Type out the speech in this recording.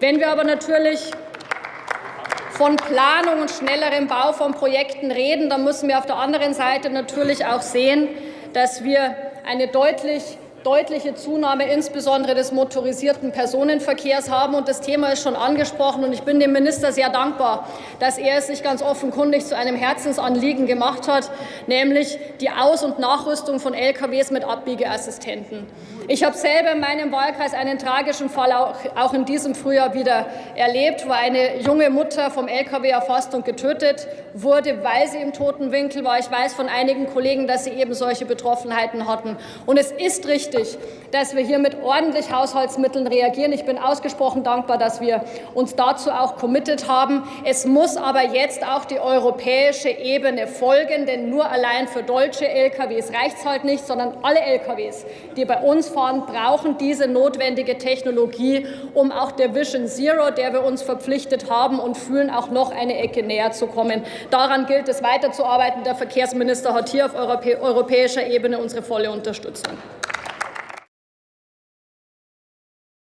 Wenn wir aber natürlich von Planung und schnellerem Bau von Projekten reden, dann müssen wir auf der anderen Seite natürlich auch sehen, dass wir eine deutlich deutliche Zunahme insbesondere des motorisierten Personenverkehrs haben. Und das Thema ist schon angesprochen. Und ich bin dem Minister sehr dankbar, dass er es sich ganz offenkundig zu einem Herzensanliegen gemacht hat, nämlich die Aus- und Nachrüstung von LKWs mit Abbiegeassistenten. Ich habe selber in meinem Wahlkreis einen tragischen Fall auch in diesem Frühjahr wieder erlebt, wo eine junge Mutter vom LKW erfasst und getötet wurde, weil sie im toten Winkel war. Ich weiß von einigen Kollegen, dass sie eben solche Betroffenheiten hatten. Und es ist richtig, dass wir hier mit ordentlich Haushaltsmitteln reagieren. Ich bin ausgesprochen dankbar, dass wir uns dazu auch committed haben. Es muss aber jetzt auch die europäische Ebene folgen, denn nur allein für deutsche LKWs reicht es halt nicht, sondern alle LKWs, die bei uns Autofahren brauchen diese notwendige Technologie, um auch der Vision Zero, der wir uns verpflichtet haben und fühlen, auch noch eine Ecke näher zu kommen. Daran gilt es weiterzuarbeiten. Der Verkehrsminister hat hier auf europäischer Ebene unsere volle Unterstützung.